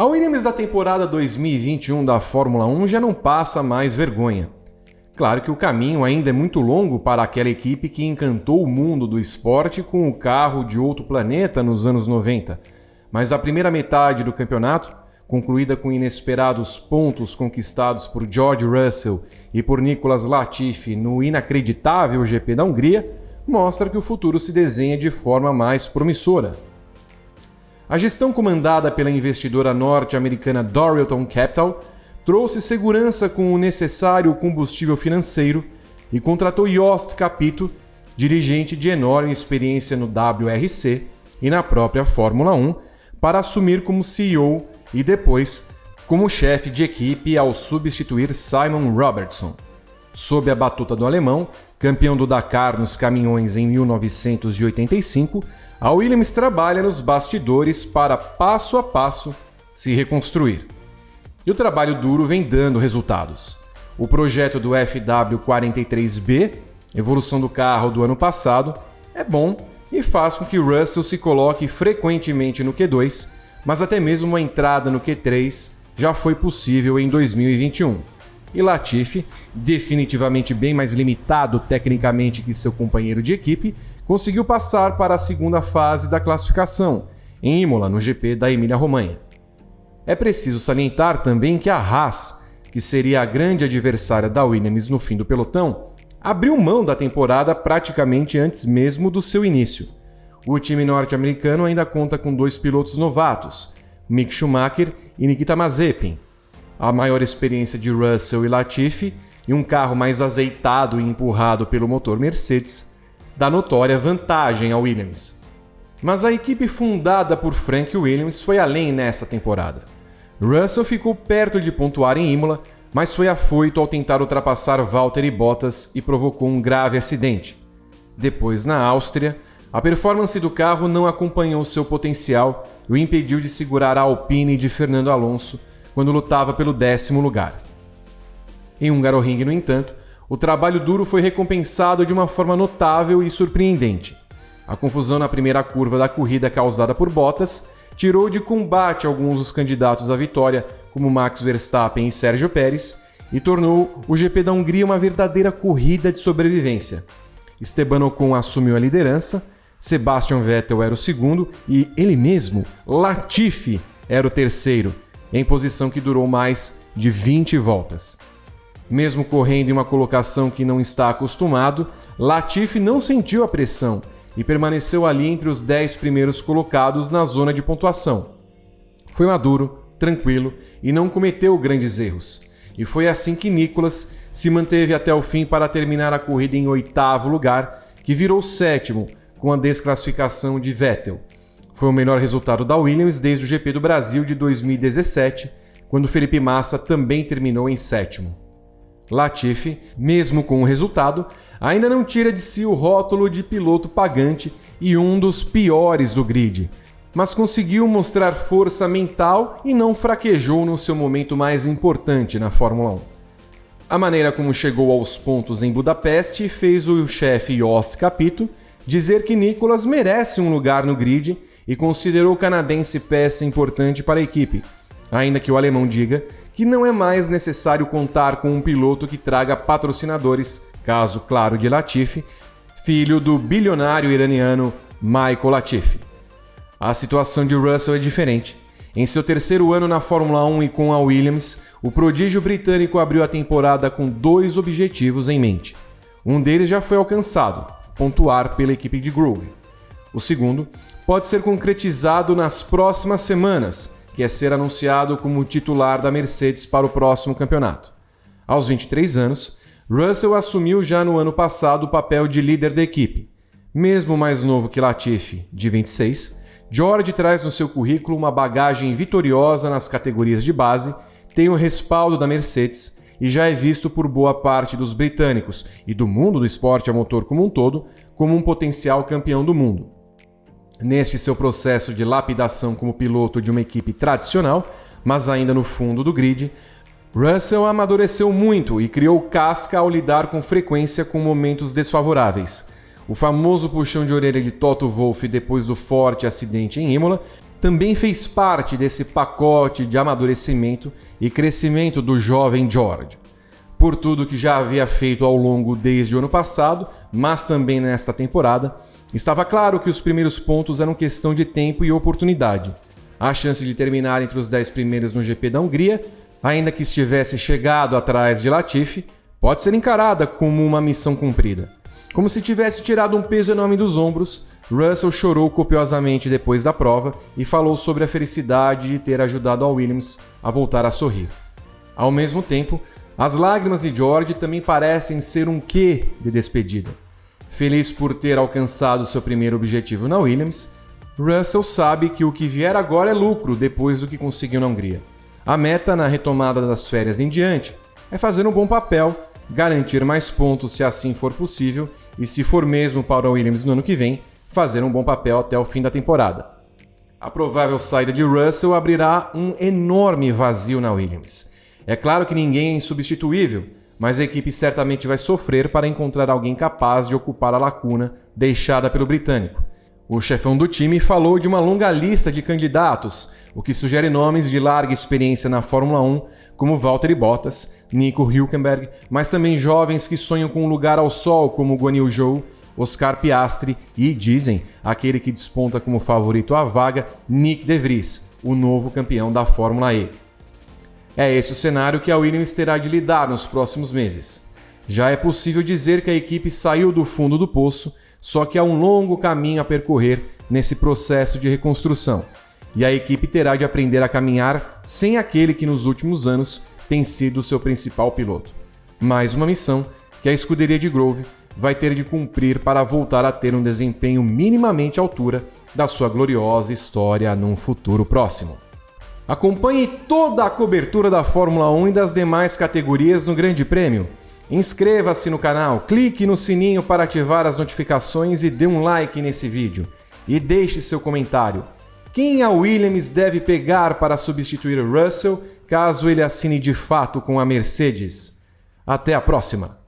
A Williams da temporada 2021 da Fórmula 1 já não passa mais vergonha. Claro que o caminho ainda é muito longo para aquela equipe que encantou o mundo do esporte com o carro de outro planeta nos anos 90. Mas a primeira metade do campeonato, concluída com inesperados pontos conquistados por George Russell e por Nicolas Latifi no inacreditável GP da Hungria, mostra que o futuro se desenha de forma mais promissora. A gestão comandada pela investidora norte-americana Dorilton Capital trouxe segurança com o necessário combustível financeiro e contratou Yost Capito, dirigente de enorme experiência no WRC e na própria Fórmula 1, para assumir como CEO e depois como chefe de equipe ao substituir Simon Robertson. Sob a batuta do alemão, campeão do Dakar nos caminhões em 1985, a Williams trabalha nos bastidores para passo a passo se reconstruir. E o trabalho duro vem dando resultados. O projeto do FW43B, evolução do carro do ano passado, é bom e faz com que Russell se coloque frequentemente no Q2, mas até mesmo uma entrada no Q3 já foi possível em 2021. E Latifi, definitivamente bem mais limitado tecnicamente que seu companheiro de equipe, conseguiu passar para a segunda fase da classificação, em Imola, no GP da Emília-Romanha. É preciso salientar também que a Haas, que seria a grande adversária da Williams no fim do pelotão, abriu mão da temporada praticamente antes mesmo do seu início. O time norte-americano ainda conta com dois pilotos novatos, Mick Schumacher e Nikita Mazepin. A maior experiência de Russell e Latifi e um carro mais azeitado e empurrado pelo motor Mercedes dá notória vantagem ao Williams. Mas a equipe fundada por Frank Williams foi além nessa temporada. Russell ficou perto de pontuar em Imola, mas foi afoito ao tentar ultrapassar Valtteri Bottas e provocou um grave acidente. Depois, na Áustria, a performance do carro não acompanhou seu potencial e o impediu de segurar a Alpine de Fernando Alonso quando lutava pelo décimo lugar. Em Hungaroring, no entanto, o trabalho duro foi recompensado de uma forma notável e surpreendente. A confusão na primeira curva da corrida causada por Bottas tirou de combate alguns dos candidatos à vitória, como Max Verstappen e Sérgio Pérez, e tornou o GP da Hungria uma verdadeira corrida de sobrevivência. Esteban Ocon assumiu a liderança, Sebastian Vettel era o segundo e ele mesmo, Latifi, era o terceiro, em posição que durou mais de 20 voltas. Mesmo correndo em uma colocação que não está acostumado, Latifi não sentiu a pressão e permaneceu ali entre os 10 primeiros colocados na zona de pontuação. Foi maduro, tranquilo e não cometeu grandes erros. E foi assim que Nicolas se manteve até o fim para terminar a corrida em oitavo lugar, que virou sétimo com a desclassificação de Vettel. Foi o melhor resultado da Williams desde o GP do Brasil de 2017, quando Felipe Massa também terminou em sétimo. Latifi, mesmo com o resultado, ainda não tira de si o rótulo de piloto pagante e um dos piores do grid, mas conseguiu mostrar força mental e não fraquejou no seu momento mais importante na Fórmula 1. A maneira como chegou aos pontos em Budapeste fez o chefe Jos Capito dizer que Nicolas merece um lugar no grid e considerou o canadense peça importante para a equipe, ainda que o alemão diga que não é mais necessário contar com um piloto que traga patrocinadores, caso claro de Latifi, filho do bilionário iraniano Michael Latifi. A situação de Russell é diferente. Em seu terceiro ano na Fórmula 1 e com a Williams, o prodígio britânico abriu a temporada com dois objetivos em mente. Um deles já foi alcançado, pontuar pela equipe de Groove. O segundo pode ser concretizado nas próximas semanas, que é ser anunciado como titular da Mercedes para o próximo campeonato. Aos 23 anos, Russell assumiu já no ano passado o papel de líder da equipe. Mesmo mais novo que Latifi, de 26, George traz no seu currículo uma bagagem vitoriosa nas categorias de base, tem o respaldo da Mercedes e já é visto por boa parte dos britânicos e do mundo do esporte a motor como um todo como um potencial campeão do mundo. Neste seu processo de lapidação como piloto de uma equipe tradicional, mas ainda no fundo do grid, Russell amadureceu muito e criou casca ao lidar com frequência com momentos desfavoráveis. O famoso puxão de orelha de Toto Wolff depois do forte acidente em Imola também fez parte desse pacote de amadurecimento e crescimento do jovem George. Por tudo que já havia feito ao longo desde o ano passado, mas também nesta temporada, estava claro que os primeiros pontos eram questão de tempo e oportunidade. A chance de terminar entre os 10 primeiros no GP da Hungria, ainda que estivesse chegado atrás de Latifi, pode ser encarada como uma missão cumprida. Como se tivesse tirado um peso enorme dos ombros, Russell chorou copiosamente depois da prova e falou sobre a felicidade de ter ajudado a Williams a voltar a sorrir. Ao mesmo tempo, as lágrimas de George também parecem ser um quê de despedida. Feliz por ter alcançado seu primeiro objetivo na Williams, Russell sabe que o que vier agora é lucro depois do que conseguiu na Hungria. A meta na retomada das férias em diante é fazer um bom papel, garantir mais pontos se assim for possível e, se for mesmo para o Williams no ano que vem, fazer um bom papel até o fim da temporada. A provável saída de Russell abrirá um enorme vazio na Williams. É claro que ninguém é insubstituível, mas a equipe certamente vai sofrer para encontrar alguém capaz de ocupar a lacuna deixada pelo britânico. O chefão do time falou de uma longa lista de candidatos, o que sugere nomes de larga experiência na Fórmula 1, como Valtteri Bottas, Nico Hülkenberg, mas também jovens que sonham com um lugar ao sol, como Guan Yu Zhou, Oscar Piastri e, dizem, aquele que desponta como favorito à vaga, Nick De Vries, o novo campeão da Fórmula E. É esse o cenário que a Williams terá de lidar nos próximos meses. Já é possível dizer que a equipe saiu do fundo do poço, só que há um longo caminho a percorrer nesse processo de reconstrução, e a equipe terá de aprender a caminhar sem aquele que nos últimos anos tem sido seu principal piloto. Mais uma missão que a escuderia de Grove vai ter de cumprir para voltar a ter um desempenho minimamente à altura da sua gloriosa história num futuro próximo. Acompanhe toda a cobertura da Fórmula 1 e das demais categorias no Grande Prêmio. Inscreva-se no canal, clique no sininho para ativar as notificações e dê um like nesse vídeo. E deixe seu comentário. Quem a Williams deve pegar para substituir Russell caso ele assine de fato com a Mercedes? Até a próxima!